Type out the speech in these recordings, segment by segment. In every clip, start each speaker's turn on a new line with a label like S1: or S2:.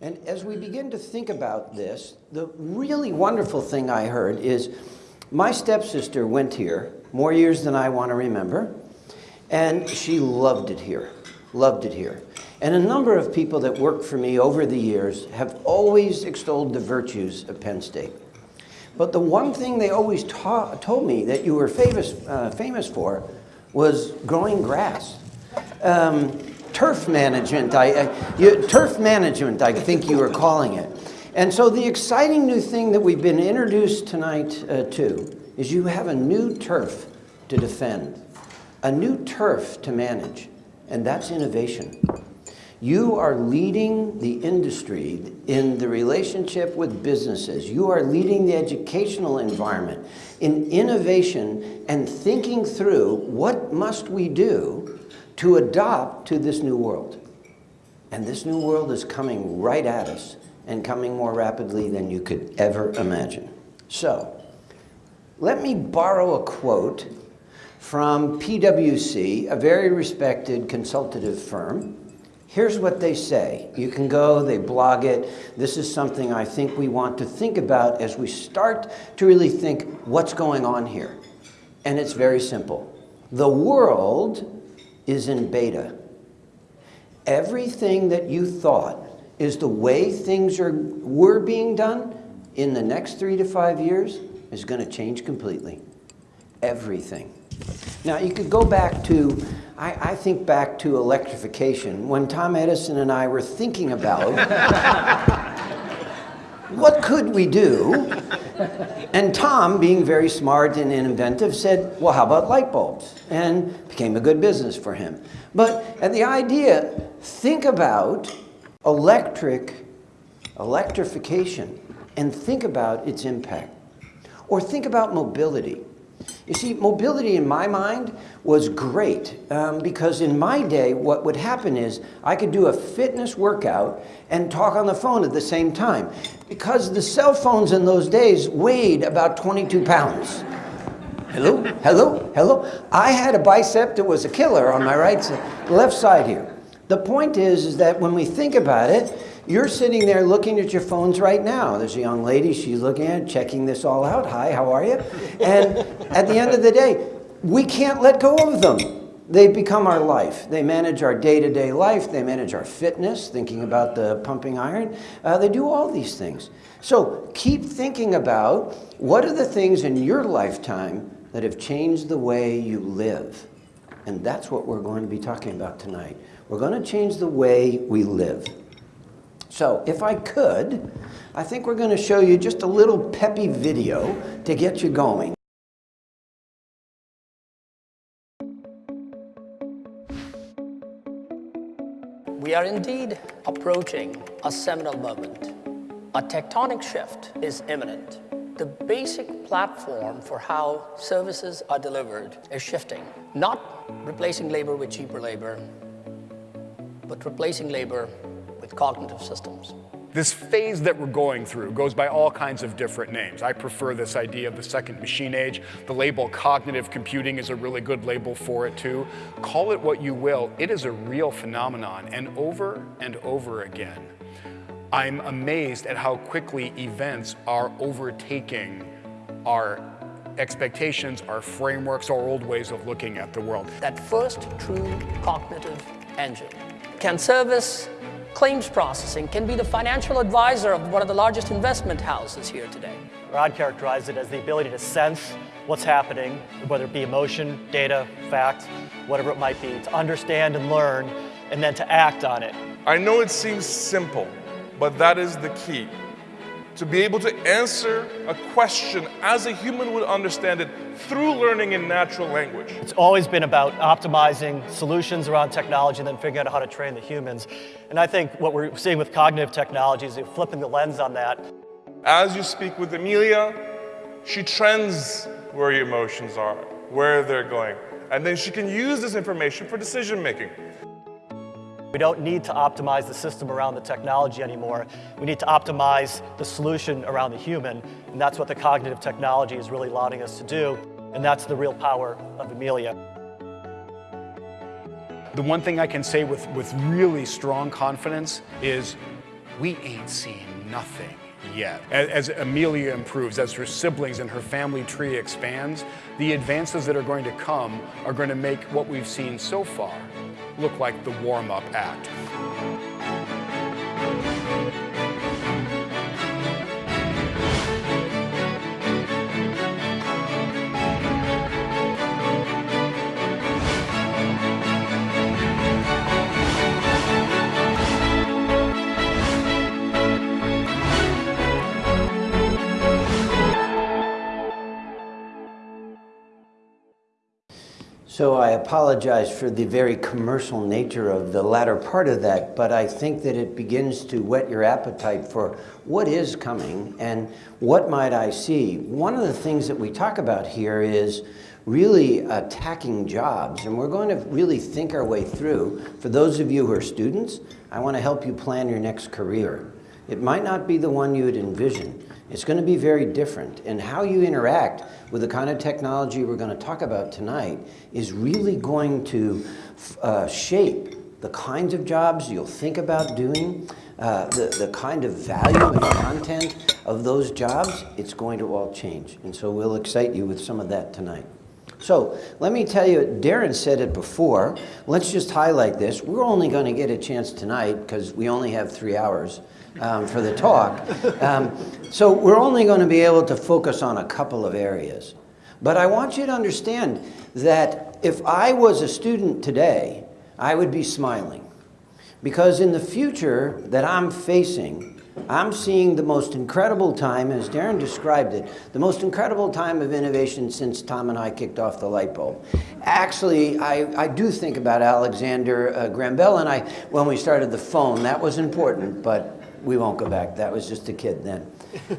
S1: And as we begin to think about this, the really wonderful thing I heard is my stepsister went here more years than I want to remember, and she loved it here, loved it here. And a number of people that worked for me over the years have always extolled the virtues of Penn State. But the one thing they always told me that you were famous, uh, famous for was growing grass. Um, turf management, I, I you, turf management, I think you were calling it. And so the exciting new thing that we've been introduced tonight uh, to is you have a new turf to defend, a new turf to manage, and that's innovation. You are leading the industry in the relationship with businesses. You are leading the educational environment in innovation and thinking through what must we do to adopt to this new world. And this new world is coming right at us and coming more rapidly than you could ever imagine. So, let me borrow a quote from PwC, a very respected consultative firm. Here's what they say. You can go, they blog it. This is something I think we want to think about as we start to really think what's going on here. And it's very simple. The world is in beta. Everything that you thought is the way things are, were being done in the next three to five years is going to change completely. Everything. Now, you could go back to, I, I, think back to electrification, when Tom Edison and I were thinking about what could we do? And Tom, being very smart and inventive, said, well, how about light bulbs? And became a good business for him. But and the idea, think about electric, electrification, and think about its impact. Or think about mobility. You see, mobility in my mind was great um, because in my day, what would happen is I could do a fitness workout and talk on the phone at the same time because the cell phones in those days weighed about 22 pounds. Hello, hello, hello. I had a bicep that was a killer on my right side, left side here. The point is, is that when we think about it, you're sitting there looking at your phones right now. There's a young lady, she's looking at it, checking this all out. Hi, how are you? And at the end of the day, we can't let go of them. They become our life. They manage our day-to-day -day life. They manage our fitness, thinking about the pumping iron. Uh, they do all these things. So keep thinking about what are the things in your lifetime that have changed the way you live. And that's what we're going to be talking about tonight. We're going to change the way we live. So if I could, I think we're going to show you just a little peppy video to get you going.
S2: We are indeed approaching a seminal moment. A tectonic shift is imminent. The basic platform for how services are delivered is shifting, not replacing labor with cheaper labor, but replacing labor with cognitive systems.
S3: This phase that we're going through goes by all kinds of different names. I prefer this idea of the second machine age. The label cognitive computing is a really good label for it too. Call it what you will, it is a real phenomenon and over and over again. I'm amazed at how quickly events are overtaking our expectations, our frameworks, our old ways of looking at the world.
S2: That first true cognitive engine can service claims processing, can be the financial advisor of one of the largest investment houses here today.
S4: Rod characterized it as the ability to sense what's happening, whether it be emotion, data, fact, whatever it might be, to understand and learn, and then to act on it.
S5: I know it seems simple, but that is the key to be able to answer a question as a human would understand it through learning in natural language.
S4: It's always been about optimizing solutions around technology and then figuring out how to train the humans. And I think what we're seeing with cognitive technologies is flipping the lens on that.
S5: As you speak with Amelia, she trends where your emotions are, where they're going. And then she can use this information for decision making.
S4: We don't need to optimize the system around the technology anymore. We need to optimize the solution around the human, and that's what the cognitive technology is really allowing us to do, and that's the real power of Amelia.
S3: The one thing I can say with, with really strong confidence is we ain't seen nothing yet. As, as Amelia improves, as her siblings and her family tree expands, the advances that are going to come are going to make what we've seen so far look like the warm-up act.
S1: So I apologize for the very commercial nature of the latter part of that, but I think that it begins to whet your appetite for what is coming and what might I see. One of the things that we talk about here is really attacking jobs, and we're going to really think our way through. For those of you who are students, I want to help you plan your next career. It might not be the one you would envision. It's going to be very different. And how you interact with the kind of technology we're going to talk about tonight is really going to uh, shape the kinds of jobs you'll think about doing, uh, the, the kind of value and content of those jobs, it's going to all change. And so we'll excite you with some of that tonight. So let me tell you, Darren said it before. Let's just highlight this. We're only going to get a chance tonight because we only have three hours um, for the talk. Um, so we're only going to be able to focus on a couple of areas. But I want you to understand that if I was a student today, I would be smiling. Because in the future that I'm facing, I'm seeing the most incredible time, as Darren described it, the most incredible time of innovation since Tom and I kicked off the light bulb. Actually, I, I do think about Alexander uh, Graham Bell and I when we started the phone. That was important, but we won't go back. That was just a kid then.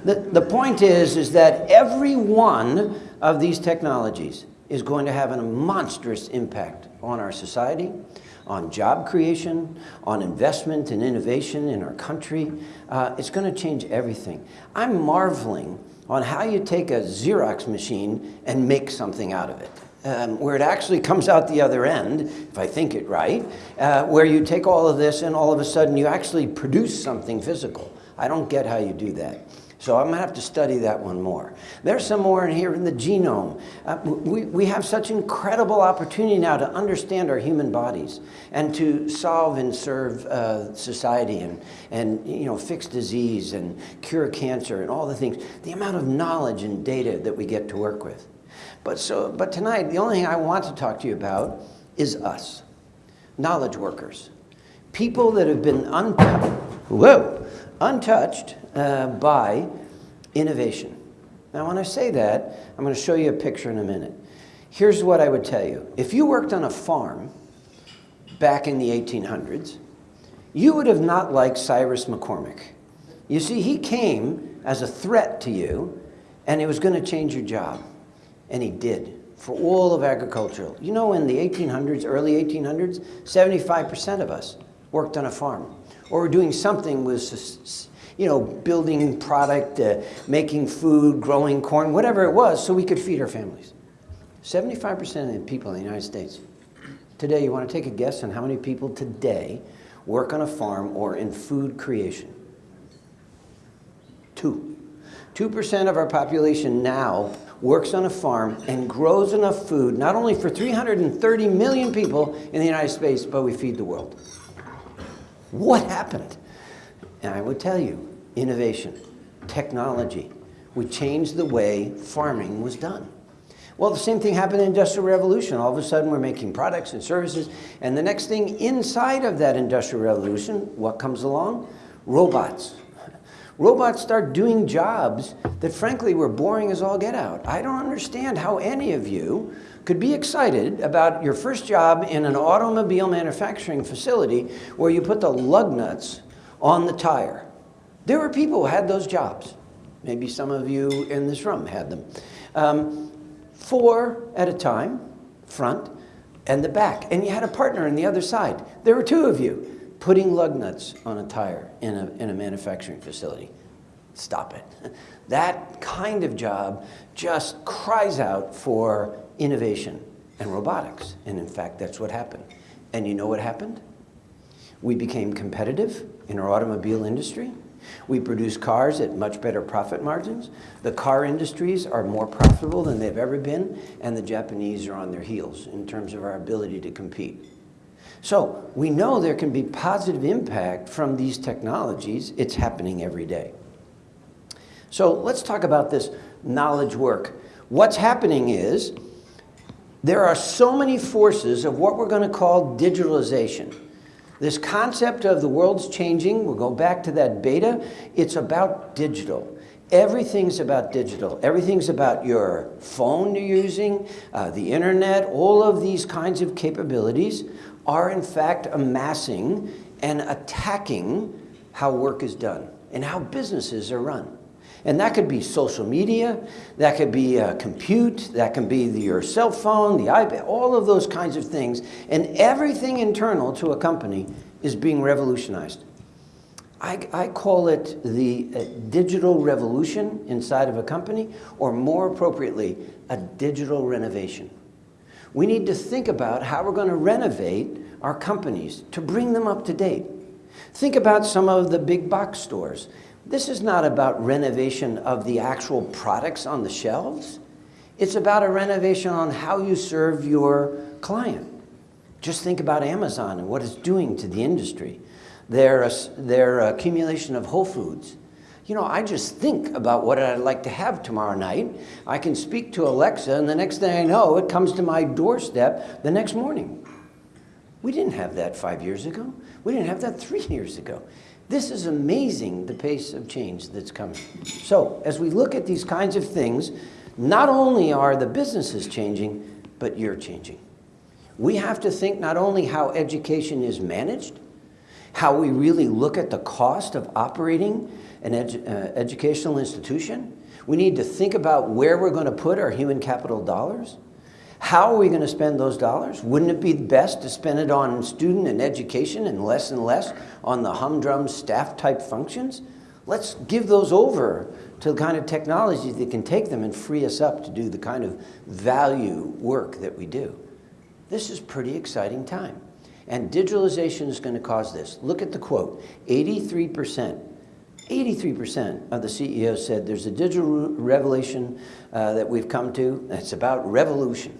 S1: the, the point is, is that every one of these technologies is going to have a monstrous impact on our society, on job creation, on investment and innovation in our country. Uh, it's going to change everything. I'm marveling on how you take a Xerox machine and make something out of it um, where it actually comes out the other end, if I think it right, uh, where you take all of this and all of a sudden you actually produce something physical. I don't get how you do that. So I'm gonna have to study that one more. There's some more in here in the genome. Uh, we, we have such incredible opportunity now to understand our human bodies and to solve and serve uh, society and, and you know, fix disease and cure cancer and all the things. The amount of knowledge and data that we get to work with. But, so, but tonight, the only thing I want to talk to you about is us, knowledge workers, people that have been untouched, whoa, untouched uh, by innovation. Now, when I say that, I'm going to show you a picture in a minute. Here's what I would tell you. If you worked on a farm back in the 1800s, you would have not liked Cyrus McCormick. You see, he came as a threat to you, and it was going to change your job. And he did for all of agricultural. You know, in the 1800s, early 1800s, 75% of us worked on a farm or were doing something with, you know, building product, uh, making food, growing corn, whatever it was, so we could feed our families. 75% of the people in the United States. Today, you want to take a guess on how many people today work on a farm or in food creation? Two. 2% of our population now works on a farm and grows enough food, not only for 330 million people in the United States, but we feed the world. What happened? And I would tell you, innovation, technology. We changed the way farming was done. Well, the same thing happened in the Industrial Revolution. All of a sudden, we're making products and services. And the next thing inside of that Industrial Revolution, what comes along? Robots. Robots start doing jobs that frankly were boring as all get out. I don't understand how any of you could be excited about your first job in an automobile manufacturing facility where you put the lug nuts on the tire. There were people who had those jobs. Maybe some of you in this room had them. Um, four at a time, front and the back. And you had a partner on the other side. There were two of you putting lug nuts on a tire in a, in a manufacturing facility. Stop it. That kind of job just cries out for innovation and robotics. And in fact, that's what happened. And you know what happened? We became competitive in our automobile industry. We produce cars at much better profit margins. The car industries are more profitable than they've ever been, and the Japanese are on their heels in terms of our ability to compete. So we know there can be positive impact from these technologies. It's happening every day. So let's talk about this knowledge work. What's happening is there are so many forces of what we're going to call digitalization. This concept of the world's changing, we'll go back to that beta, it's about digital. Everything's about digital. Everything's about your phone you're using, uh, the internet, all of these kinds of capabilities are in fact amassing and attacking how work is done and how businesses are run. And that could be social media, that could be uh, compute, that can be the, your cell phone, the iPad, all of those kinds of things. And everything internal to a company is being revolutionized. I, I call it the uh, digital revolution inside of a company, or more appropriately, a digital renovation. We need to think about how we're going to renovate our companies to bring them up to date. Think about some of the big box stores. This is not about renovation of the actual products on the shelves. It's about a renovation on how you serve your client. Just think about Amazon and what it's doing to the industry. Their, their accumulation of Whole Foods. You know, I just think about what I'd like to have tomorrow night. I can speak to Alexa, and the next thing I know, it comes to my doorstep the next morning. We didn't have that five years ago. We didn't have that three years ago. This is amazing, the pace of change that's coming. So as we look at these kinds of things, not only are the businesses changing, but you're changing. We have to think not only how education is managed, how we really look at the cost of operating an edu uh, educational institution. We need to think about where we're going to put our human capital dollars. How are we going to spend those dollars? Wouldn't it be best to spend it on student and education and less and less on the humdrum staff type functions? Let's give those over to the kind of technology that can take them and free us up to do the kind of value work that we do. This is pretty exciting time. And digitalization is going to cause this. Look at the quote, 83%. 83% of the CEOs said there's a digital revelation uh, that we've come to. It's about revolution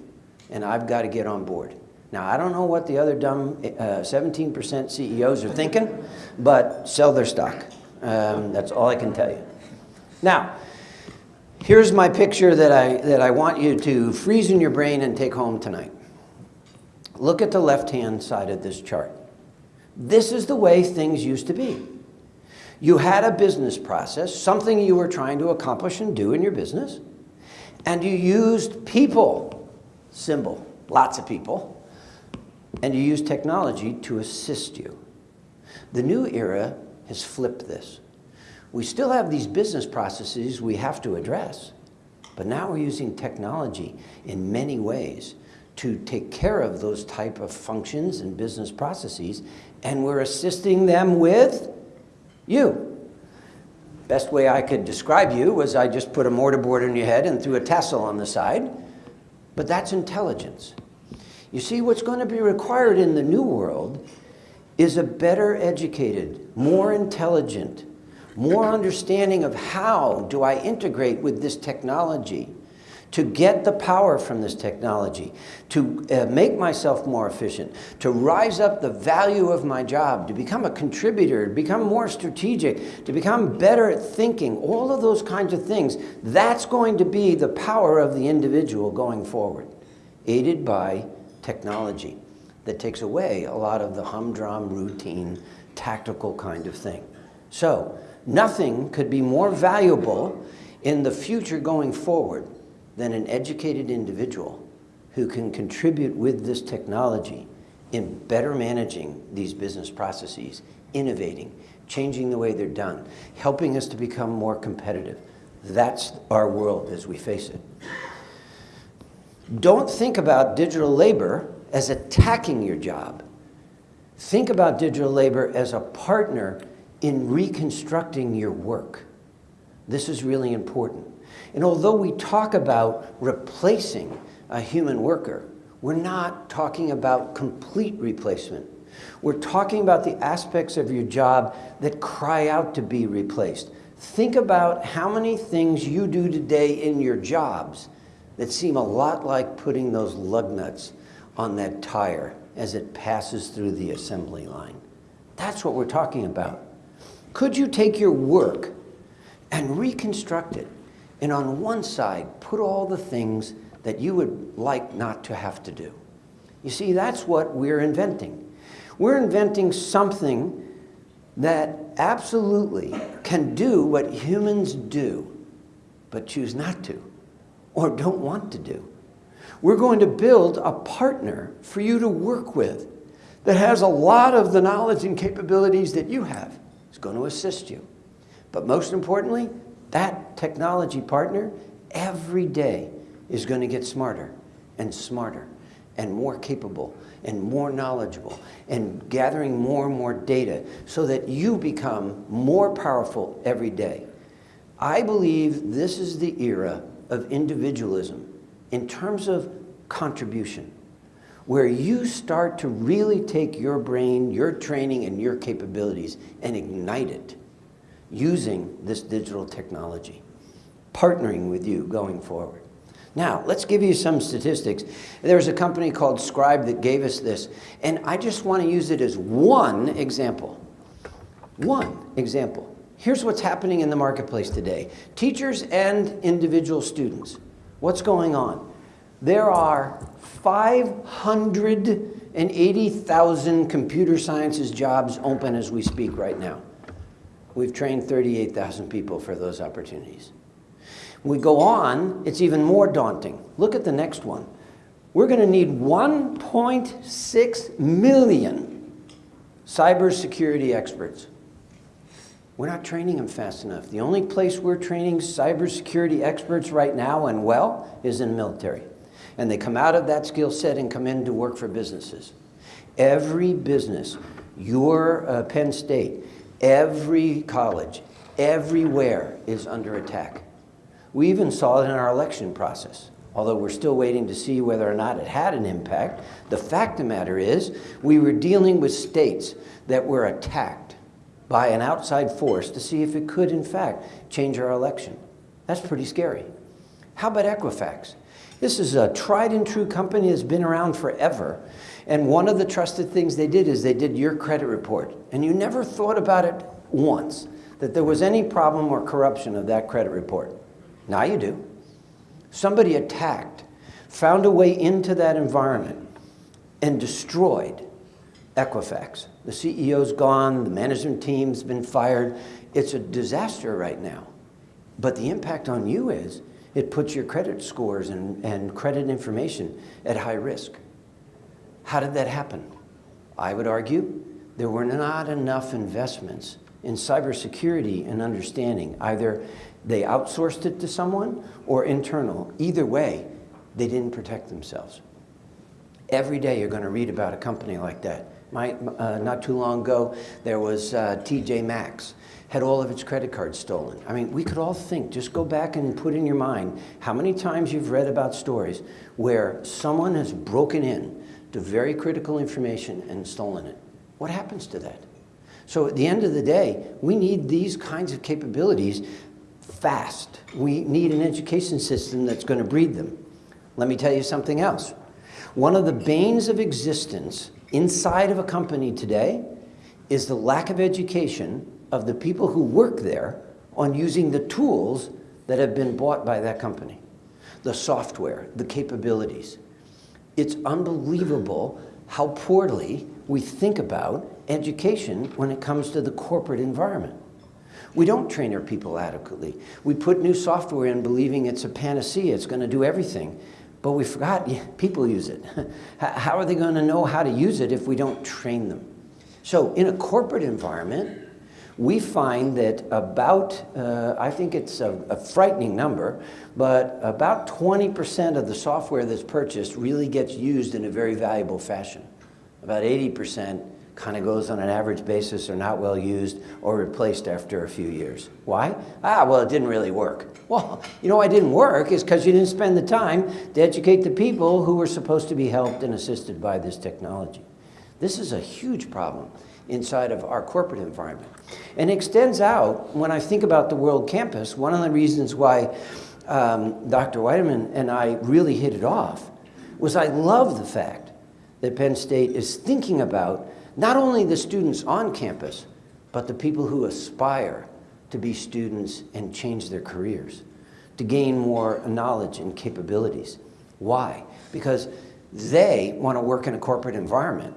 S1: and I've got to get on board. Now, I don't know what the other dumb 17% uh, CEOs are thinking, but sell their stock. Um, that's all I can tell you. Now, here's my picture that I, that I want you to freeze in your brain and take home tonight. Look at the left-hand side of this chart. This is the way things used to be. You had a business process, something you were trying to accomplish and do in your business, and you used people symbol, lots of people, and you used technology to assist you. The new era has flipped this. We still have these business processes we have to address, but now we're using technology in many ways to take care of those type of functions and business processes, and we're assisting them with you. Best way I could describe you was I just put a mortarboard on your head and threw a tassel on the side, but that's intelligence. You see, what's going to be required in the new world is a better educated, more intelligent, more understanding of how do I integrate with this technology to get the power from this technology, to uh, make myself more efficient, to rise up the value of my job, to become a contributor, to become more strategic, to become better at thinking, all of those kinds of things, that's going to be the power of the individual going forward, aided by technology that takes away a lot of the humdrum, routine, tactical kind of thing. So, nothing could be more valuable in the future going forward than an educated individual who can contribute with this technology in better managing these business processes, innovating, changing the way they're done, helping us to become more competitive. That's our world as we face it. Don't think about digital labor as attacking your job. Think about digital labor as a partner in reconstructing your work. This is really important. And although we talk about replacing a human worker, we're not talking about complete replacement. We're talking about the aspects of your job that cry out to be replaced. Think about how many things you do today in your jobs that seem a lot like putting those lug nuts on that tire as it passes through the assembly line. That's what we're talking about. Could you take your work and reconstruct it and on one side put all the things that you would like not to have to do? You see, that's what we're inventing. We're inventing something that absolutely can do what humans do, but choose not to or don't want to do. We're going to build a partner for you to work with that has a lot of the knowledge and capabilities that you have. It's going to assist you. But most importantly, that technology partner every day is going to get smarter and smarter and more capable and more knowledgeable and gathering more and more data so that you become more powerful every day. I believe this is the era of individualism in terms of contribution, where you start to really take your brain, your training, and your capabilities and ignite it using this digital technology, partnering with you going forward. Now, let's give you some statistics. There's a company called Scribe that gave us this, and I just want to use it as one example. One example. Here's what's happening in the marketplace today. Teachers and individual students. What's going on? There are 580,000 computer sciences jobs open as we speak right now. We've trained 38,000 people for those opportunities we go on, it's even more daunting. Look at the next one. We're going to need 1.6 million cybersecurity experts. We're not training them fast enough. The only place we're training cybersecurity experts right now and well is in the military. And they come out of that skill set and come in to work for businesses. Every business, your uh, Penn State, every college, everywhere is under attack. We even saw it in our election process. Although we're still waiting to see whether or not it had an impact, the fact of the matter is we were dealing with states that were attacked by an outside force to see if it could, in fact, change our election. That's pretty scary. How about Equifax? This is a tried and true company that's been around forever. And one of the trusted things they did is they did your credit report. And you never thought about it once, that there was any problem or corruption of that credit report. Now you do. Somebody attacked, found a way into that environment, and destroyed Equifax. The CEO's gone, the management team's been fired. It's a disaster right now. But the impact on you is it puts your credit scores and, and credit information at high risk. How did that happen? I would argue there were not enough investments in cybersecurity and understanding, either they outsourced it to someone or internal. Either way, they didn't protect themselves. Every day you're going to read about a company like that. My, uh, not too long ago, there was uh, TJ Maxx, had all of its credit cards stolen. I mean, we could all think, just go back and put in your mind how many times you've read about stories where someone has broken in to very critical information and stolen it. What happens to that? So at the end of the day, we need these kinds of capabilities fast. We need an education system that's going to breed them. Let me tell you something else. One of the banes of existence inside of a company today is the lack of education of the people who work there on using the tools that have been bought by that company. The software, the capabilities. It's unbelievable how poorly we think about education when it comes to the corporate environment. We don't train our people adequately. We put new software in believing it's a panacea, it's going to do everything. But we forgot people use it. How are they going to know how to use it if we don't train them? So in a corporate environment, we find that about, uh, I think it's a, a, frightening number, but about 20% of the software that's purchased really gets used in a very valuable fashion. About 80% kind of goes on an average basis or not well used or replaced after a few years. Why? Ah, well, it didn't really work. Well, you know why it didn't work is because you didn't spend the time to educate the people who were supposed to be helped and assisted by this technology. This is a huge problem inside of our corporate environment. And extends out, when I think about the World Campus, one of the reasons why um, Dr. Weidemann and I really hit it off was I love the fact that Penn State is thinking about not only the students on campus, but the people who aspire to be students and change their careers, to gain more knowledge and capabilities. Why? Because they want to work in a corporate environment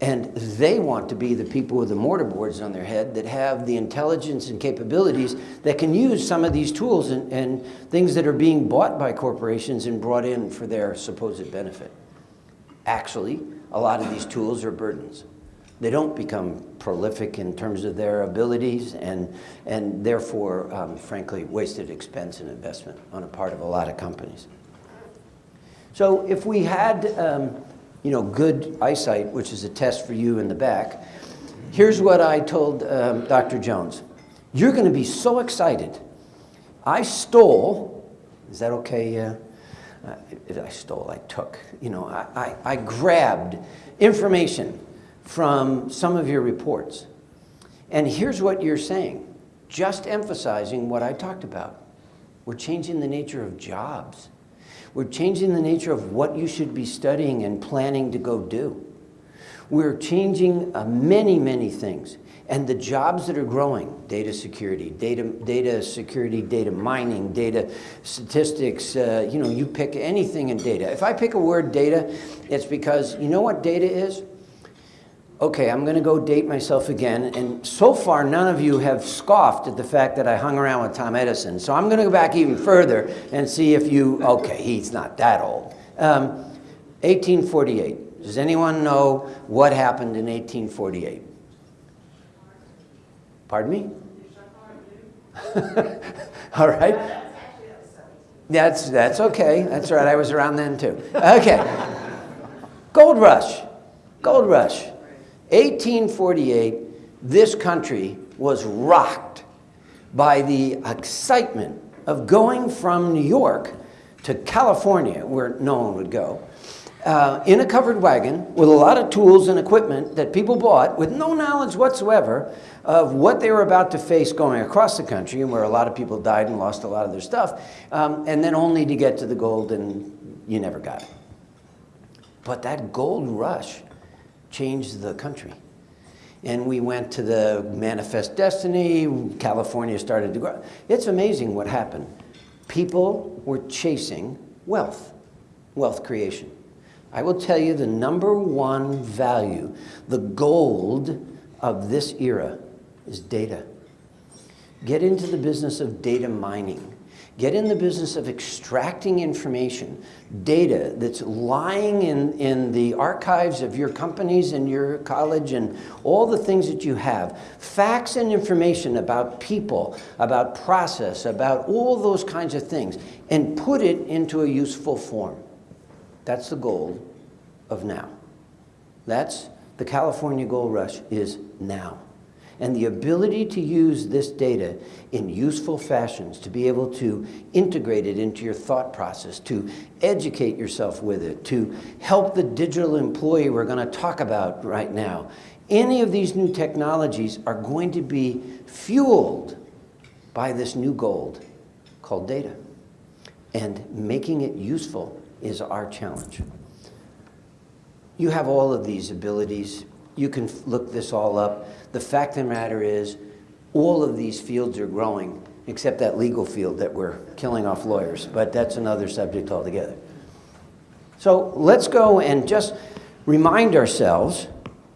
S1: and they want to be the people with the mortarboards on their head that have the intelligence and capabilities that can use some of these tools and, and things that are being bought by corporations and brought in for their supposed benefit. Actually, a lot of these tools are burdens. They don't become prolific in terms of their abilities and, and therefore, um, frankly, wasted expense and investment on a part of a lot of companies. So if we had um, you know, good eyesight, which is a test for you in the back, here's what I told um, Dr. Jones. You're going to be so excited. I stole, is that okay? Uh, uh, I stole, I took, you know, I, I, I grabbed information from some of your reports. And here's what you're saying, just emphasizing what I talked about. We're changing the nature of jobs. We're changing the nature of what you should be studying and planning to go do. We're changing uh, many, many things. And the jobs that are growing, data security, data, data security, data mining, data statistics, uh, you know, you pick anything in data. If I pick a word data, it's because, you know what data is? Okay, I'm going to go date myself again. And so far, none of you have scoffed at the fact that I hung around with Tom Edison. So I'm going to go back even further and see if you, okay, he's not that old. Um, 1848. Does anyone know what happened in 1848? Pardon me? All right. That's, that's okay. That's right. I was around then too. Okay. Gold rush. Gold rush. 1848, this country was rocked by the excitement of going from New York to California, where no one would go, uh, in a covered wagon with a lot of tools and equipment that people bought with no knowledge whatsoever of what they were about to face going across the country and where a lot of people died and lost a lot of their stuff, um, and then only to get to the gold and you never got it. But that gold rush changed the country. And we went to the Manifest Destiny, California started to grow. It's amazing what happened. People were chasing wealth, wealth creation. I will tell you the number one value, the gold of this era is data. Get into the business of data mining. Get in the business of extracting information, data that's lying in, in the archives of your companies and your college and all the things that you have. Facts and information about people, about process, about all those kinds of things, and put it into a useful form. That's the goal of now. That's the California Gold Rush is now and the ability to use this data in useful fashions, to be able to integrate it into your thought process, to educate yourself with it, to help the digital employee we're going to talk about right now. Any of these new technologies are going to be fueled by this new gold called data. And making it useful is our challenge. You have all of these abilities. You can look this all up. The fact of the matter is, all of these fields are growing, except that legal field that we're killing off lawyers, but that's another subject altogether. So let's go and just remind ourselves,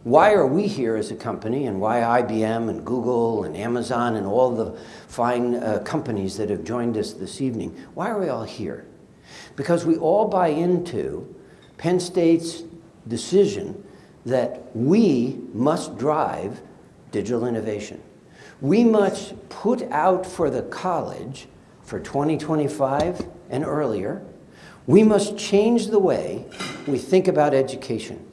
S1: why are we here as a company and why IBM and Google and Amazon and all the fine uh, companies that have joined us this evening, why are we all here? Because we all buy into Penn State's decision that we must drive digital innovation. We must put out for the college for 2025 and earlier, we must change the way we think about education.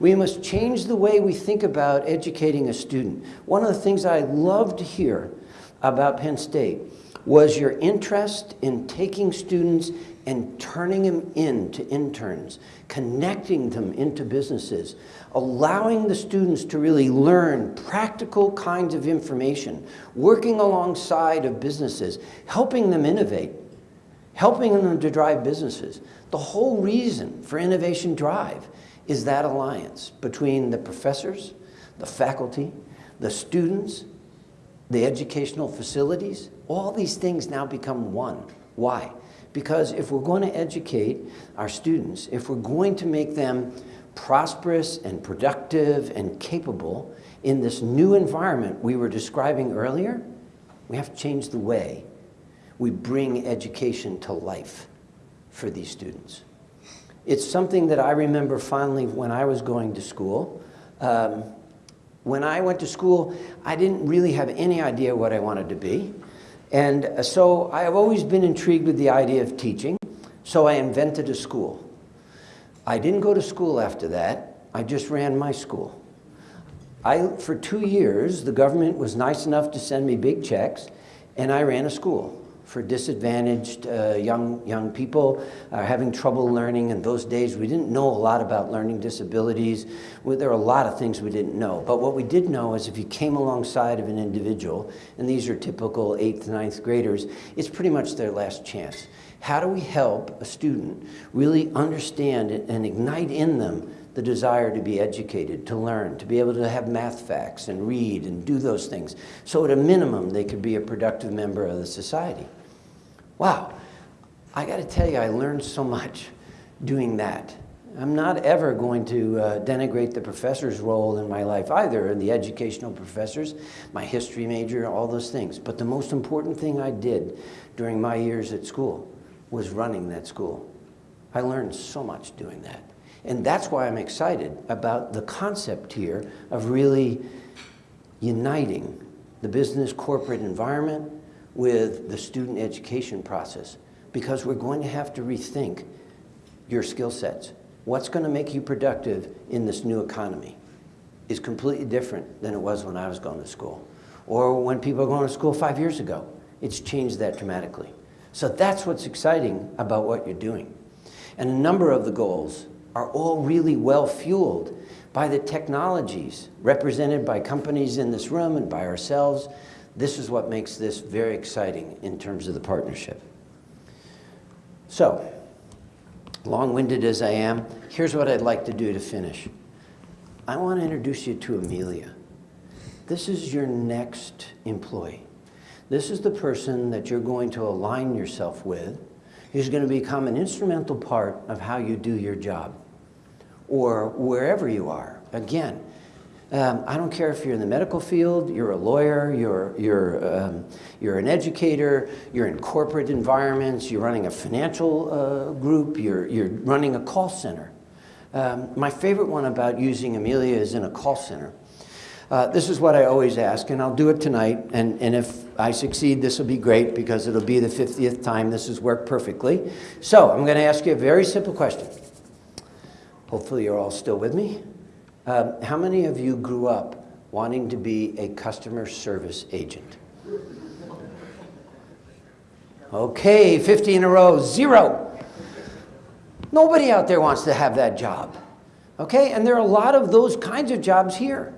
S1: We must change the way we think about educating a student. One of the things I love to hear about Penn State was your interest in taking students and turning them into interns, connecting them into businesses, allowing the students to really learn practical kinds of information, working alongside of businesses, helping them innovate, helping them to drive businesses. The whole reason for Innovation Drive is that alliance between the professors, the faculty, the students, the educational facilities, all these things now become one. Why? Because if we're going to educate our students, if we're going to make them prosperous and productive and capable in this new environment we were describing earlier, we have to change the way we bring education to life for these students. It's something that I remember fondly when I was going to school. Um, when I went to school, I didn't really have any idea what I wanted to be. And uh, so I have always been intrigued with the idea of teaching, so I invented a school. I didn't go to school after that, I just ran my school. I, for two years, the government was nice enough to send me big checks, and I ran a school for disadvantaged uh, young, young people having trouble learning. In those days, we didn't know a lot about learning disabilities. There are a lot of things we didn't know. But what we did know is if you came alongside of an individual, and these are typical eighth, ninth graders, it's pretty much their last chance. How do we help a student really understand and ignite in them the desire to be educated, to learn, to be able to have math facts and read and do those things. So at a minimum, they could be a productive member of the society. Wow, I got to tell you, I learned so much doing that. I'm not ever going to uh, denigrate the professor's role in my life either, the educational professors, my history major, all those things. But the most important thing I did during my years at school was running that school. I learned so much doing that. And that's why I'm excited about the concept here of really uniting the business corporate environment with the student education process because we're going to have to rethink your skill sets. What's going to make you productive in this new economy is completely different than it was when I was going to school or when people were going to school five years ago. It's changed that dramatically. So that's what's exciting about what you're doing. And a number of the goals are all really well fueled by the technologies represented by companies in this room and by ourselves this is what makes this very exciting in terms of the partnership. So, long-winded as I am, here's what I'd like to do to finish. I want to introduce you to Amelia. This is your next employee. This is the person that you're going to align yourself with who's going to become an instrumental part of how you do your job or wherever you are. Again, um, I don't care if you're in the medical field, you're a lawyer, you're, you're, um, you're an educator, you're in corporate environments, you're running a financial uh, group, you're, you're running a call center. Um, my favorite one about using Amelia is in a call center. Uh, this is what I always ask, and I'll do it tonight, and, and if I succeed, this will be great because it'll be the 50th time this has worked perfectly. So I'm going to ask you a very simple question. Hopefully you're all still with me. Um, how many of you grew up wanting to be a customer service agent? Okay, 50 in a row, zero. Nobody out there wants to have that job. Okay, and there are a lot of those kinds of jobs here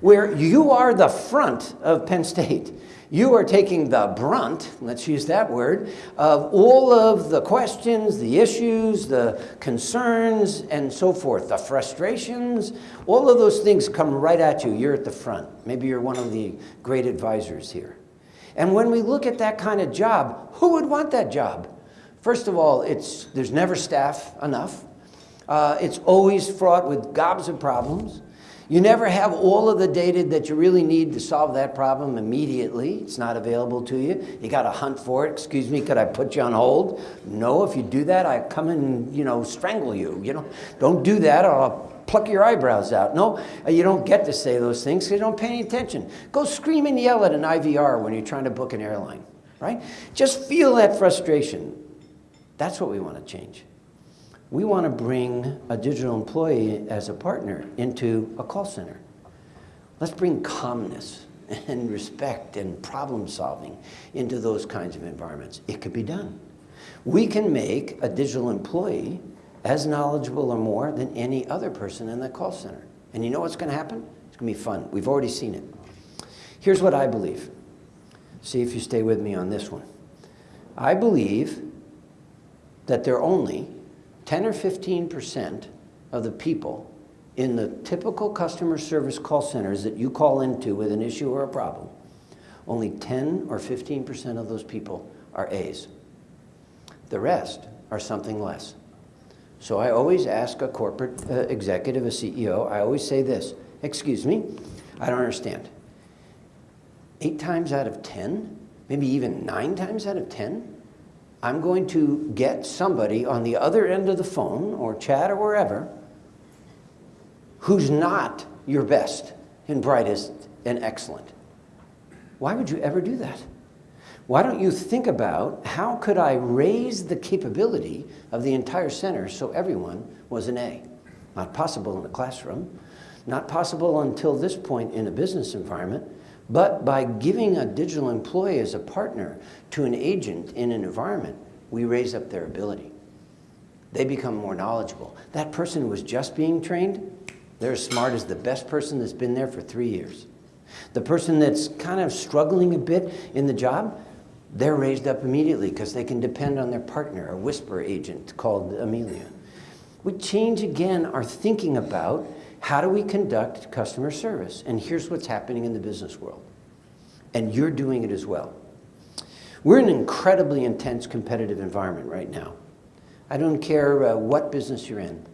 S1: where you are the front of Penn State. You are taking the brunt, let's use that word, of all of the questions, the issues, the concerns, and so forth, the frustrations, all of those things come right at you. You're at the front. Maybe you're one of the great advisors here. And when we look at that kind of job, who would want that job? First of all, it's, there's never staff enough. Uh, it's always fraught with gobs of problems. You never have all of the data that you really need to solve that problem immediately. It's not available to you. You got to hunt for it. Excuse me, could I put you on hold? No, if you do that, I come and, you know, strangle you. You know, don't do that or I'll pluck your eyebrows out. No, uh, you don't get to say those things because you don't pay any attention. Go scream and yell at an IVR when you're trying to book an airline, right? Just feel that frustration. That's what we want to change we want to bring a digital employee as a partner into a call center. Let's bring calmness and respect and problem solving into those kinds of environments. It could be done. We can make a digital employee as knowledgeable or more than any other person in the call center. And you know what's going to happen? It's going to be fun. We've already seen it. Here's what I believe. See if you stay with me on this one. I believe that there are only 10 or 15 percent of the people in the typical customer service call centers that you call into with an issue or a problem, only 10 or 15 percent of those people are A's. The rest are something less. So I always ask a corporate uh, executive, a CEO, I always say this, excuse me, I don't understand. Eight times out of 10, maybe even nine times out of 10, I'm going to get somebody on the other end of the phone or chat or wherever who's not your best and brightest and excellent. Why would you ever do that? Why don't you think about how could I raise the capability of the entire center so everyone was an A? Not possible in a classroom, not possible until this point in a business environment, but by giving a digital employee as a partner to an agent in an environment, we raise up their ability. They become more knowledgeable. That person who was just being trained, they're as smart as the best person that's been there for three years. The person that's kind of struggling a bit in the job, they're raised up immediately because they can depend on their partner, a whisper agent called Amelia. We change again our thinking about how do we conduct customer service? And here's what's happening in the business world. And you're doing it as well. We're in an incredibly intense competitive environment right now. I don't care uh, what business you're in.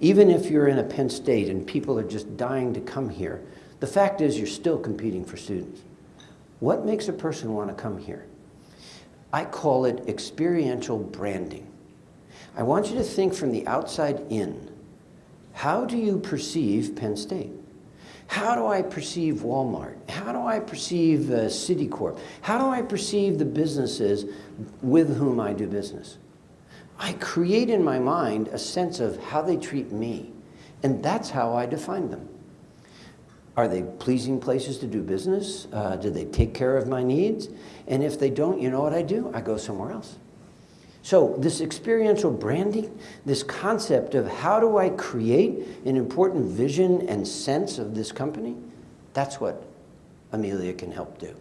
S1: Even if you're in a Penn State and people are just dying to come here, the fact is you're still competing for students. What makes a person want to come here? I call it experiential branding. I want you to think from the outside in. How do you perceive Penn State? How do I perceive Walmart? How do I perceive uh, Citicorp? How do I perceive the businesses with whom I do business? I create in my mind a sense of how they treat me, and that's how I define them. Are they pleasing places to do business? Uh, do they take care of my needs? And if they don't, you know what I do? I go somewhere else. So this experiential branding, this concept of how do I create an important vision and sense of this company, that's what Amelia can help do.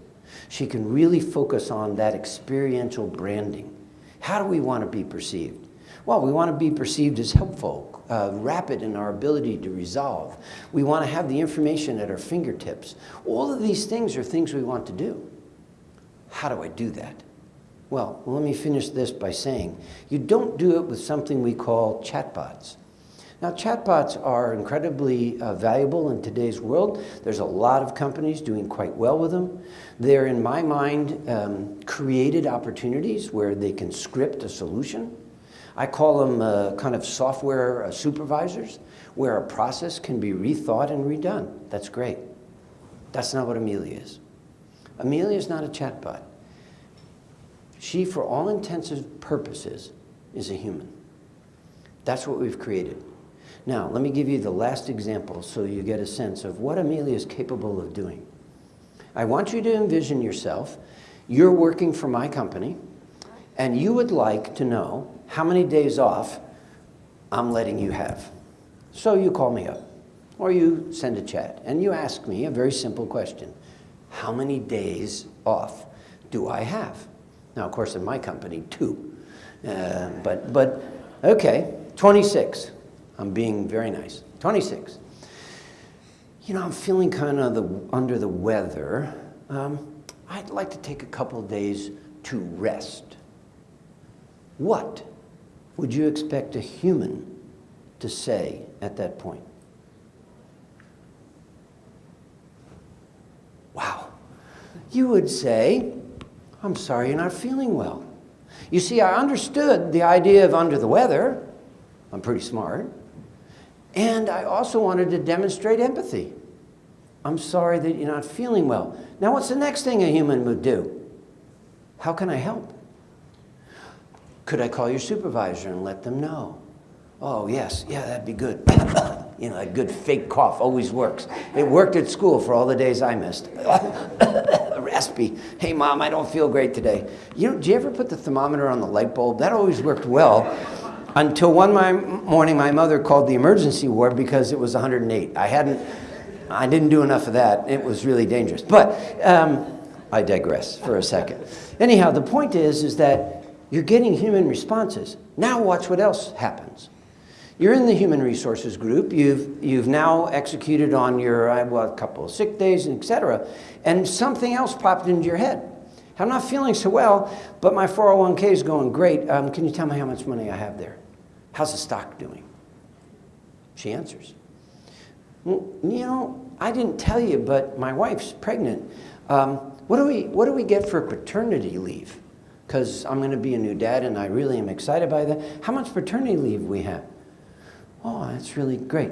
S1: She can really focus on that experiential branding. How do we want to be perceived? Well, we want to be perceived as helpful, uh, rapid in our ability to resolve. We want to have the information at our fingertips. All of these things are things we want to do. How do I do that? Well, let me finish this by saying you don't do it with something we call chatbots. Now, chatbots are incredibly uh, valuable in today's world. There's a lot of companies doing quite well with them. They're, in my mind, um, created opportunities where they can script a solution. I call them uh, kind of software uh, supervisors, where a process can be rethought and redone. That's great. That's not what Amelia is. Amelia is not a chatbot. She, for all intents and purposes, is a human. That's what we've created. Now, let me give you the last example so you get a sense of what Amelia is capable of doing. I want you to envision yourself, you're working for my company, and you would like to know how many days off I'm letting you have. So you call me up, or you send a chat, and you ask me a very simple question. How many days off do I have? Now, of course, in my company, two. Uh, but, but, okay, 26. I'm being very nice. 26. You know, I'm feeling kind of the, under the weather. Um, I'd like to take a couple days to rest. What would you expect a human to say at that point? Wow. You would say, I'm sorry you're not feeling well. You see, I understood the idea of under the weather. I'm pretty smart. And I also wanted to demonstrate empathy. I'm sorry that you're not feeling well. Now, what's the next thing a human would do? How can I help? Could I call your supervisor and let them know? Oh, yes, yeah, that'd be good. You know, a good fake cough always works. It worked at school for all the days I missed. Raspy. Hey, mom, I don't feel great today. You know, you ever put the thermometer on the light bulb? That always worked well until one my, morning my mother called the emergency ward because it was 108. I hadn't, I didn't do enough of that. It was really dangerous. But um, I digress for a second. Anyhow, the point is, is that you're getting human responses. Now watch what else happens. You're in the human resources group. You've, you've now executed on your, uh, well, a couple of sick days, et cetera, and something else popped into your head. I'm not feeling so well, but my 401k is going great. Um, can you tell me how much money I have there? How's the stock doing? She answers. Well, you know, I didn't tell you, but my wife's pregnant. Um, what, do we, what do we get for paternity leave? Because I'm going to be a new dad and I really am excited by that. How much paternity leave we have? Oh, that's really great.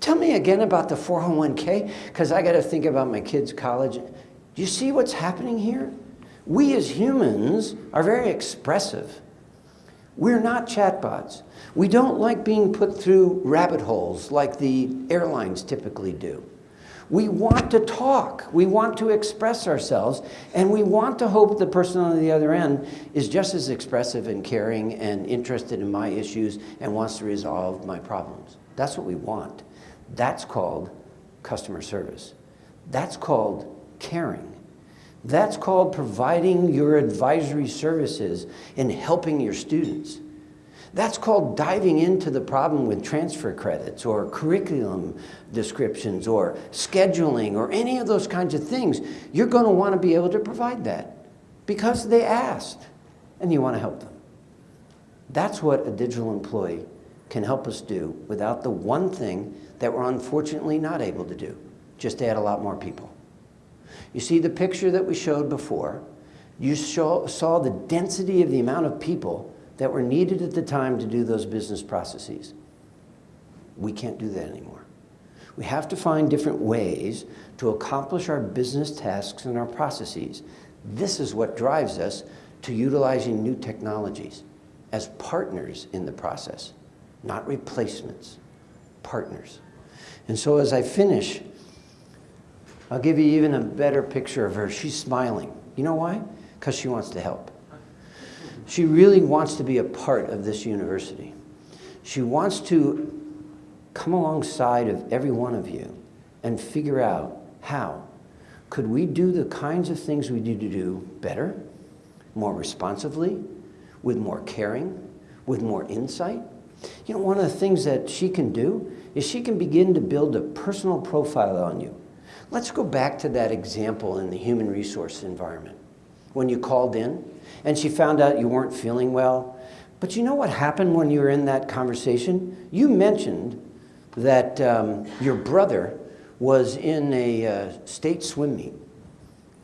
S1: Tell me again about the 401k, because I got to think about my kids' college. Do you see what's happening here? We as humans are very expressive. We're not chatbots. We don't like being put through rabbit holes like the airlines typically do. We want to talk, we want to express ourselves, and we want to hope the person on the other end is just as expressive and caring and interested in my issues and wants to resolve my problems. That's what we want. That's called customer service. That's called caring. That's called providing your advisory services and helping your students. That's called diving into the problem with transfer credits or curriculum descriptions or scheduling or any of those kinds of things. You're going to want to be able to provide that because they asked and you want to help them. That's what a digital employee can help us do without the one thing that we're unfortunately not able to do, just add a lot more people. You see the picture that we showed before, you saw the density of the amount of people that were needed at the time to do those business processes. We can't do that anymore. We have to find different ways to accomplish our business tasks and our processes. This is what drives us to utilizing new technologies as partners in the process, not replacements, partners. And so as I finish, I'll give you even a better picture of her. She's smiling. You know why? Because she wants to help. She really wants to be a part of this university. She wants to come alongside of every one of you and figure out how could we do the kinds of things we need to do better, more responsively, with more caring, with more insight. You know, one of the things that she can do is she can begin to build a personal profile on you. Let's go back to that example in the human resource environment. When you called in, and she found out you weren't feeling well. But you know what happened when you were in that conversation? You mentioned that um, your brother was in a uh, state swim meet,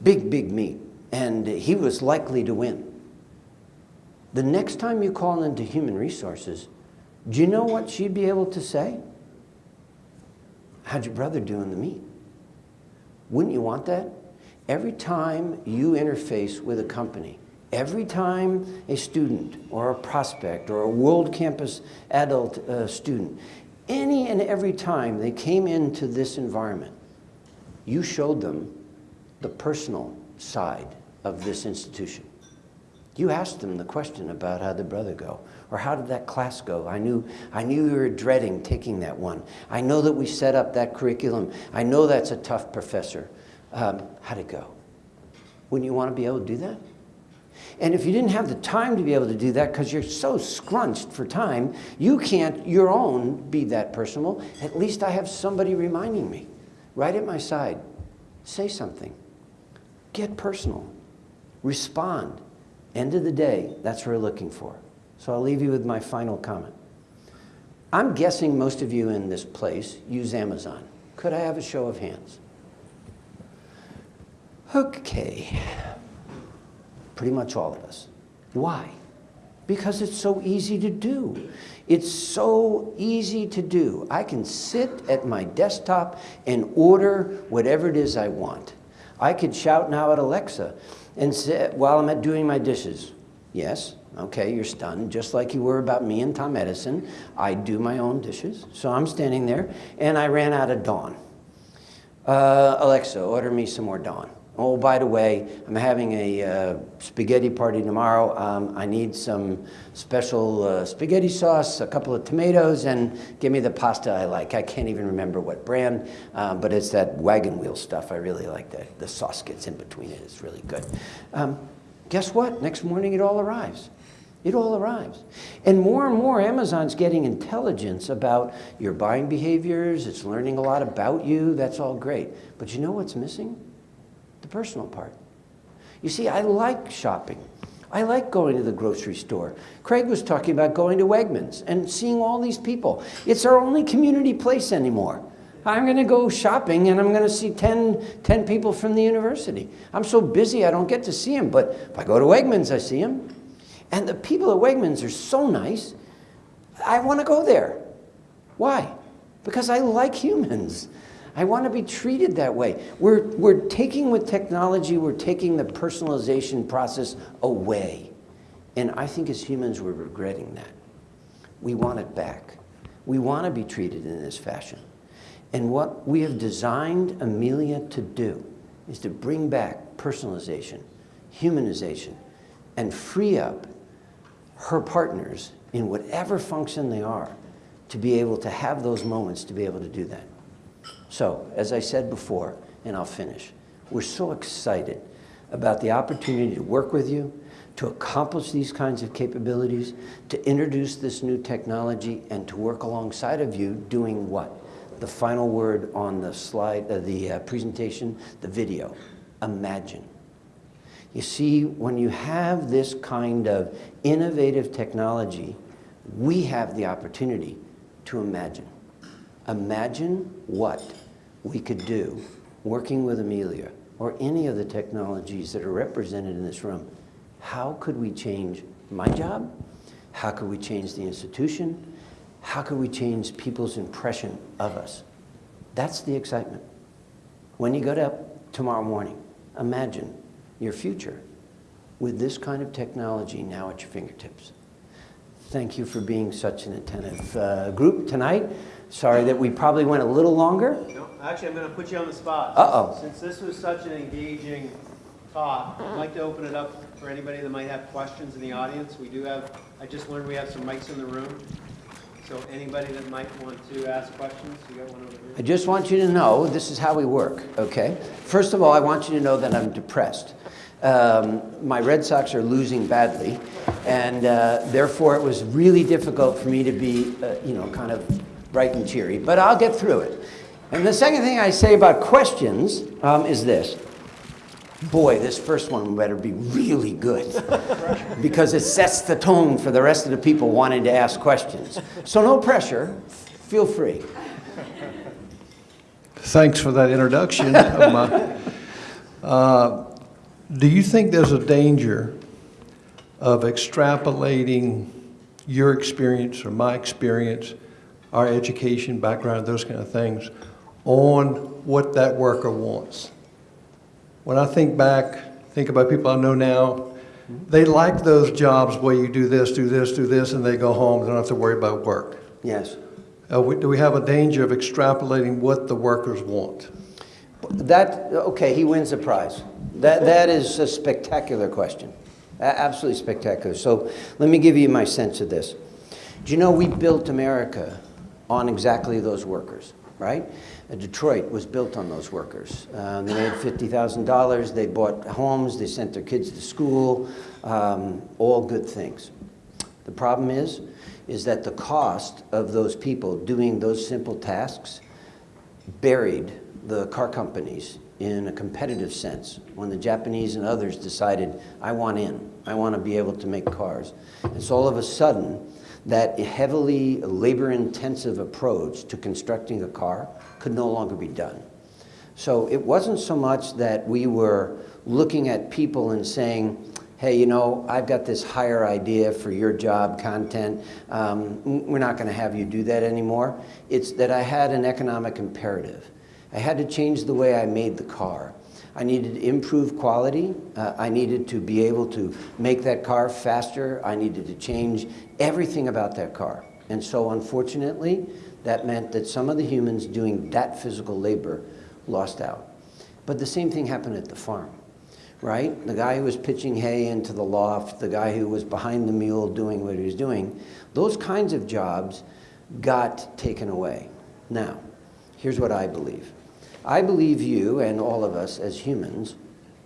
S1: big, big meet, and he was likely to win. The next time you call into human resources, do you know what she'd be able to say? How'd your brother do in the meet? Wouldn't you want that? Every time you interface with a company, Every time a student or a prospect or a world campus adult uh, student, any and every time they came into this environment, you showed them the personal side of this institution. You asked them the question about how did brother go? Or how did that class go? I knew, I knew you were dreading taking that one. I know that we set up that curriculum. I know that's a tough professor. Um, how'd it go? Wouldn't you want to be able to do that? And if you didn't have the time to be able to do that because you're so scrunched for time, you can't your own be that personal. At least I have somebody reminding me right at my side. Say something. Get personal. Respond. End of the day, that's what we're looking for. So I'll leave you with my final comment. I'm guessing most of you in this place use Amazon. Could I have a show of hands? Okay pretty much all of us. Why? Because it's so easy to do. It's so easy to do. I can sit at my desktop and order whatever it is I want. I could shout now at Alexa and say, while I'm at doing my dishes, yes, Okay, you're stunned, just like you were about me and Tom Edison. I do my own dishes. So I'm standing there, and I ran out of Dawn. Uh, Alexa, order me some more Dawn. Oh, by the way, I'm having a uh, spaghetti party tomorrow. Um, I need some special uh, spaghetti sauce, a couple of tomatoes, and give me the pasta I like. I can't even remember what brand, um, but it's that wagon wheel stuff. I really like that. The sauce gets in between it. It's really good. Um, guess what? Next morning it all arrives. It all arrives. And more and more, Amazon's getting intelligence about your buying behaviors. It's learning a lot about you. That's all great. But you know what's missing? Personal part. You see, I like shopping. I like going to the grocery store. Craig was talking about going to Wegmans and seeing all these people. It's our only community place anymore. I'm going to go shopping and I'm going to see 10, 10 people from the university. I'm so busy I don't get to see them, but if I go to Wegmans, I see them. And the people at Wegmans are so nice, I want to go there. Why? Because I like humans. I want to be treated that way. We're, we're taking with technology, we're taking the personalization process away. And I think as humans, we're regretting that. We want it back. We want to be treated in this fashion. And what we have designed Amelia to do is to bring back personalization, humanization, and free up her partners in whatever function they are to be able to have those moments to be able to do that. So, as I said before, and I'll finish, we're so excited about the opportunity to work with you, to accomplish these kinds of capabilities, to introduce this new technology, and to work alongside of you doing what? The final word on the slide, uh, the uh, presentation, the video, imagine. You see, when you have this kind of innovative technology, we have the opportunity to imagine. Imagine what we could do working with Amelia or any of the technologies that are represented in this room. How could we change my job? How could we change the institution? How could we change people's impression of us? That's the excitement. When you get up tomorrow morning, imagine your future with this kind of technology now at your fingertips. Thank you for being such an attentive uh, group tonight. Sorry that we probably went a little longer.
S6: Actually, I'm going to put you on the spot.
S1: Uh-oh.
S6: Since this was such an engaging talk, I'd like to open it up for anybody that might have questions in the audience. We do have, I just learned we have some mics in the room. So anybody that might want to ask questions, you got one over here?
S1: I just want you to know this is how we work, okay? First of all, I want you to know that I'm depressed. Um, my Red Sox are losing badly, and uh, therefore it was really difficult for me to be, uh, you know, kind of bright and cheery, but I'll get through it. And the second thing I say about questions um, is this. Boy, this first one better be really good because it sets the tone for the rest of the people wanting to ask questions. So no pressure, feel free.
S7: Thanks for that introduction. Uh, Do you think there's a danger of extrapolating your experience or my experience, our education, background, those kind of things, on what that worker wants? When I think back, think about people I know now, they like those jobs where you do this, do this, do this, and they go home, they don't have to worry about work.
S1: Yes.
S7: Uh, we- Do we have a danger of extrapolating what the workers want?
S1: That, okay, he wins the prize. That, that is a spectacular question. Absolutely spectacular. So let me give you my sense of this. Do you know we built America on exactly those workers, right? Uh, Detroit was built on those workers. Uh, they made $50,000, they bought homes, they sent their kids to school, um, all good things. The problem is, is that the cost of those people doing those simple tasks buried the car companies in a competitive sense when the Japanese and others decided, I want in, I want to be able to make cars. And so all of a sudden, that heavily labor intensive approach to constructing a car could no longer be done. So it wasn't so much that we were looking at people and saying, hey, you know, I've got this higher idea for your job content. Um, we're not going to have you do that anymore. It's that I had an economic imperative. I had to change the way I made the car. I needed to improve quality. Uh, I needed to be able to make that car faster. I needed to change everything about that car. And so unfortunately, that meant that some of the humans doing that physical labor lost out. But the same thing happened at the farm, right? The guy who was pitching hay into the loft, the guy who was behind the mule doing what he was doing, those kinds of jobs got taken away. Now, here's what I believe. I believe you and all of us as humans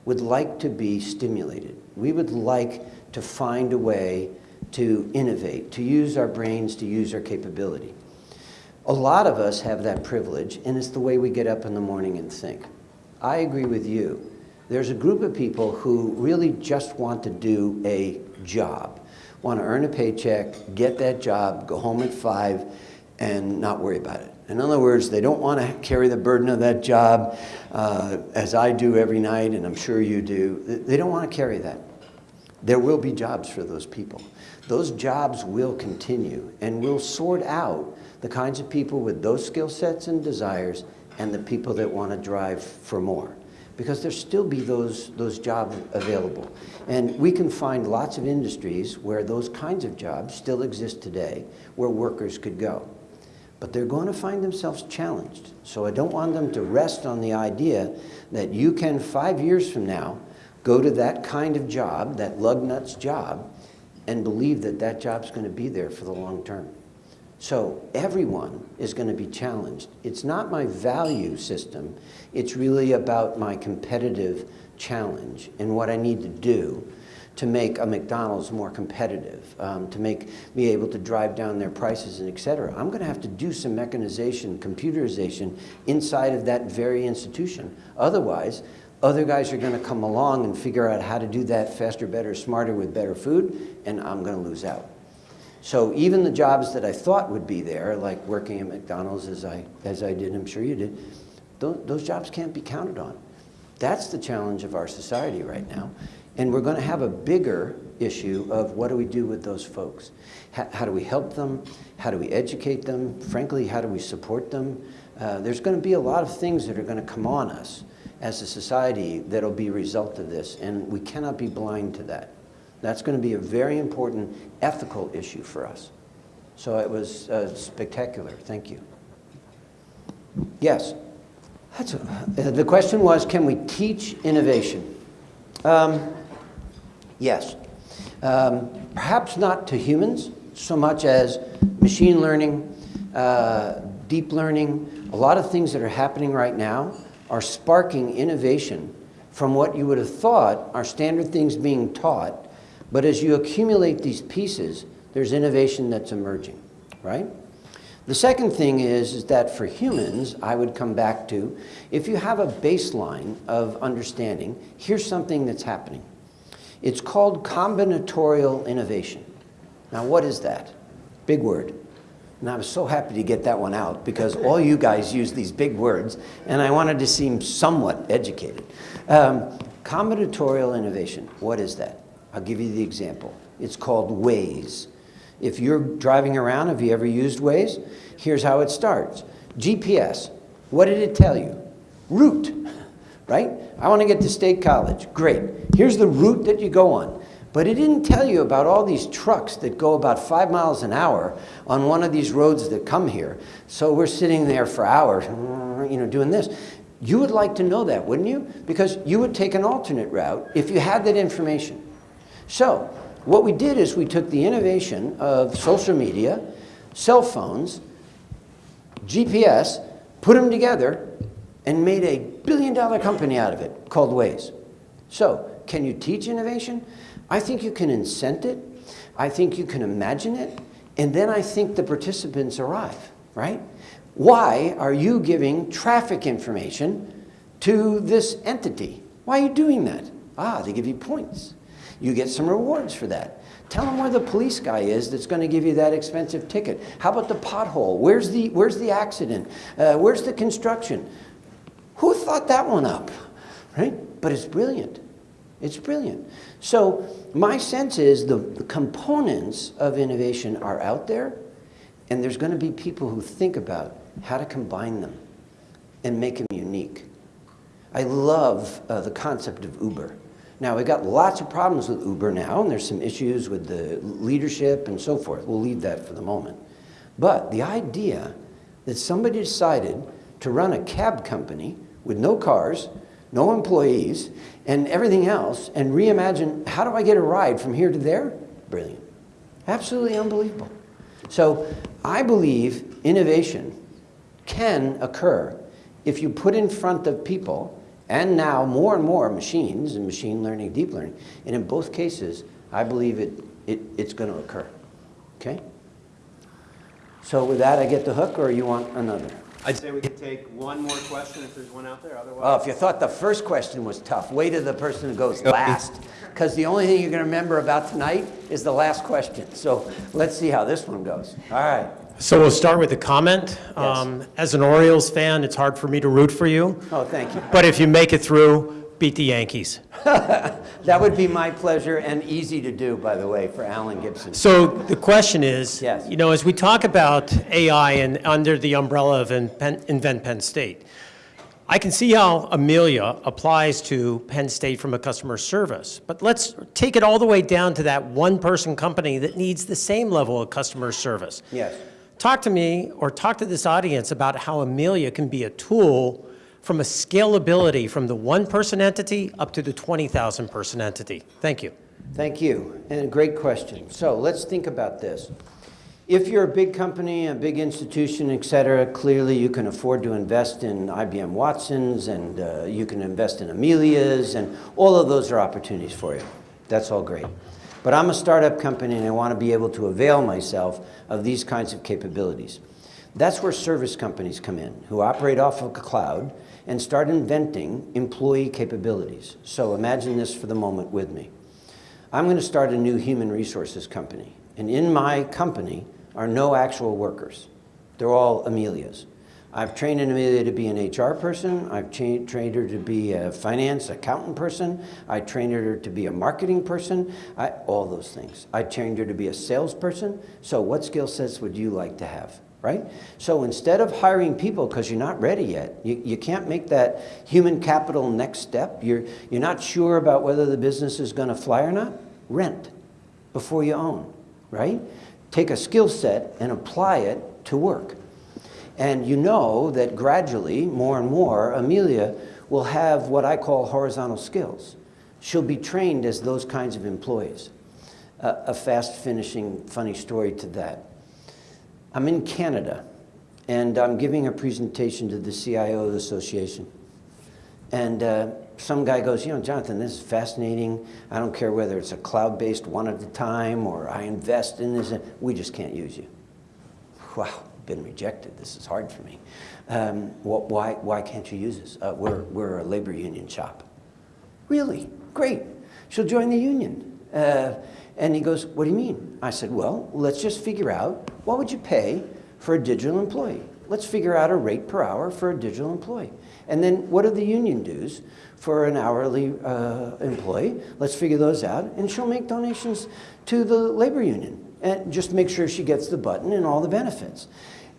S1: would like to be stimulated. We would like to find a way to innovate, to use our brains, to use our capability. A lot of us have that privilege, and it's the way we get up in the morning and think. I agree with you. There's a group of people who really just want to do a job, want to earn a paycheck, get that job, go home at five, and not worry about it. In other words, they don't want to carry the burden of that job uh, as I do every night, and I'm sure you do. They don't want to carry that. There will be jobs for those people. Those jobs will continue, and we'll sort out the kinds of people with those skill sets and desires and the people that want to drive for more. Because there still be those, those jobs available. And we can find lots of industries where those kinds of jobs still exist today, where workers could go but they're going to find themselves challenged. So I don't want them to rest on the idea that you can, five years from now, go to that kind of job, that lug nuts job, and believe that that job's going to be there for the long term. So everyone is going to be challenged. It's not my value system. It's really about my competitive challenge and what I need to do to make a McDonald's more competitive, um, to make me able to drive down their prices and et cetera. I'm going to have to do some mechanization, computerization inside of that very institution. Otherwise, other guys are going to come along and figure out how to do that faster, better, smarter with better food, and I'm going to lose out. So even the jobs that I thought would be there, like working at McDonald's as I, as I did, I'm sure you did, those, jobs can't be counted on. That's the challenge of our society right now. And we're going to have a bigger issue of what do we do with those folks? How, how do we help them? How do we educate them? Frankly, how do we support them? Uh, there's going to be a lot of things that are going to come on us as a society that'll be a result of this, and we cannot be blind to that. That's going to be a very important ethical issue for us. So it was uh, spectacular. Thank you. Yes. A, uh, the question was, can we teach innovation? Um, Yes. Um, perhaps not to humans so much as machine learning, uh, deep learning, a lot of things that are happening right now are sparking innovation from what you would have thought are standard things being taught. But as you accumulate these pieces, there's innovation that's emerging, right? The second thing is, is that for humans, I would come back to, if you have a baseline of understanding, here's something that's happening. It's called combinatorial innovation. Now, what is that? Big word. And I was so happy to get that one out because all you guys use these big words, and I wanted to seem somewhat educated. Um, combinatorial innovation, what is that? I'll give you the example. It's called Waze. If you're driving around, have you ever used Waze? Here's how it starts. GPS, what did it tell you? Route right? I want to get to State College. Great. Here's the route that you go on. But it didn't tell you about all these trucks that go about five miles an hour on one of these roads that come here. So we're sitting there for hours, you know, doing this. You would like to know that, wouldn't you? Because you would take an alternate route if you had that information. So what we did is we took the innovation of social media, cell phones, GPS, put them together, and made a billion dollar company out of it called Waze. So, can you teach innovation? I think you can incent it. I think you can imagine it. And then I think the participants arrive, right? Why are you giving traffic information to this entity? Why are you doing that? Ah, they give you points. You get some rewards for that. Tell them where the police guy is that's going to give you that expensive ticket. How about the pothole? Where's the, where's the accident? Uh, where's the construction? Who thought that one up? Right? But it's brilliant. It's brilliant. So my sense is the, the components of innovation are out there, and there's going to be people who think about how to combine them and make them unique. I love uh, the concept of Uber. Now, we've got lots of problems with Uber now, and there's some issues with the leadership and so forth. We'll leave that for the moment. But the idea that somebody decided to run a cab company with no cars, no employees, and everything else, and reimagine how do I get a ride from here to there? Brilliant. Absolutely unbelievable. So I believe innovation can occur if you put in front of people, and now more and more machines and machine learning, deep learning, and in both cases, I believe it, it, it's going to occur. Okay? So with that, I get the hook, or you want another?
S6: I'd say we could take one more question if there's one out there,
S1: Well,
S6: otherwise.
S1: Oh, if you thought the first question was tough, wait till the person who goes last. Because the only thing you're going to remember about tonight is the last question. So let's see how this one goes. All right.
S8: So we'll start with a comment. Um, As an Orioles fan, it's hard for me to root for you,
S1: Oh, thank you.
S8: but if you make it through, beat the Yankees.
S1: That would be my pleasure and easy to do, by the way, for Alan Gibson.
S8: So the question is,
S1: Yes.
S8: you know, as we talk about AI and under the umbrella of Invent Penn State, I can see how Amelia applies to Penn State from a customer service, but let's take it all the way down to that one-person company that needs the same level of customer service.
S1: Yes.
S8: Talk to me or talk to this audience about how Amelia can be a tool from a scalability from the one-person entity up to the 20,000 person entity. Thank you.
S1: Thank you, and a great question. So let's think about this. If you're a big company, a big institution, et cetera, clearly you can afford to invest in IBM Watsons and uh, you can invest in Amelias and all of those are opportunities for you. That's all great. But I'm a startup company and I want to be able to avail myself of these kinds of capabilities. That's where service companies come in, who operate off of a cloud and start inventing employee capabilities. So imagine this for the moment with me. I'm going to start a new human resources company. And in my company are no actual workers. They're all Amelias. I've trained Amelia to be an HR person. I've trained her to be a finance accountant person. I trained her to be a marketing person. I, all those things. I trained her to be a salesperson. So what skill sets would you like to have? Right? So instead of hiring people because you're not ready yet, you, you can't make that human capital next step, you're, you're not sure about whether the business is going to fly or not, rent before you own, right? Take a skill set and apply it to work. And you know that gradually, more and more, Amelia will have what I call horizontal skills. She'll be trained as those kinds of employees. A a fast finishing funny story to that. I'm in Canada and I'm giving a presentation to the CIO Association. And uh, some guy goes, you know, Jonathan, this is fascinating. I don't care whether it's a cloud-based one at a time or I invest in this. We just can't use you. Wow, been rejected. This is hard for me. Um, wh- why, why can't you use us? Uh, we're, we're a labor union shop. Really? Great. She'll join the union. Uh, and he goes, what do you mean? I said, well, let's just figure out what would you pay for a digital employee? Let's figure out a rate per hour for a digital employee. And then what are the union dues for an hourly uh, employee? Let's figure those out. And she'll make donations to the labor union and just make sure she gets the button and all the benefits.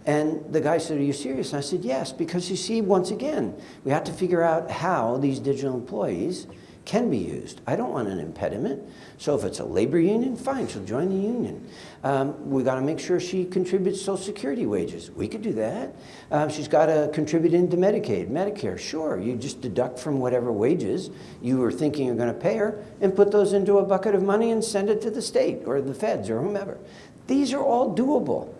S1: And the guy said, are you serious? And I said, yes, because you see, once again, we have to figure out how these digital employees can be used. I don't want an impediment. So if it's a labor union, fine, she'll join the union. Um, we got to make sure she contributes Social Security wages. We could do that. Uh, she's got to contribute into Medicaid, Medicare. Sure, you just deduct from whatever wages you were thinking you're going to pay her and put those into a bucket of money and send it to the state or the feds or whomever. These are all doable,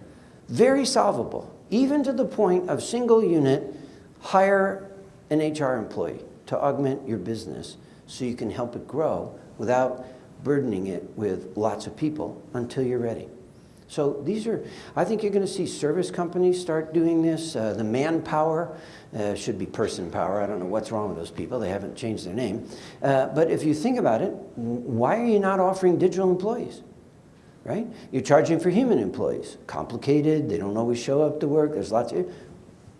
S1: very solvable, even to the point of single unit, hire an HR employee to augment your business so you can help it grow without burdening it with lots of people until you're ready. So these are, I think you're going to see service companies start doing this. Uh, the manpower uh, should be person power. I don't know what's wrong with those people. They haven't changed their name. Uh, but if you think about it, why are you not offering digital employees? Right? You're charging for human employees. Complicated, they don't always show up to work. There's lots of,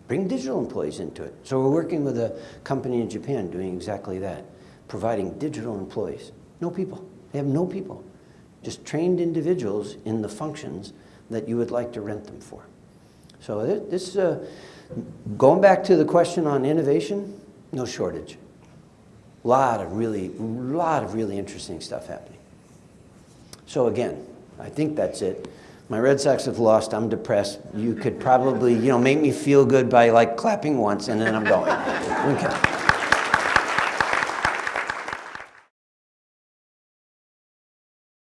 S1: bring digital employees into it. So we're working with a company in Japan doing exactly that, providing digital employees. No people. They have no people. Just trained individuals in the functions that you would like to rent them for. So this, uh, going back to the question on innovation, no shortage. Lot of really, lot of really interesting stuff happening. So again, I think that's it. My Red Sox have lost. I'm depressed. You could probably, you know, make me feel good by like clapping once, and then I'm going. Okay.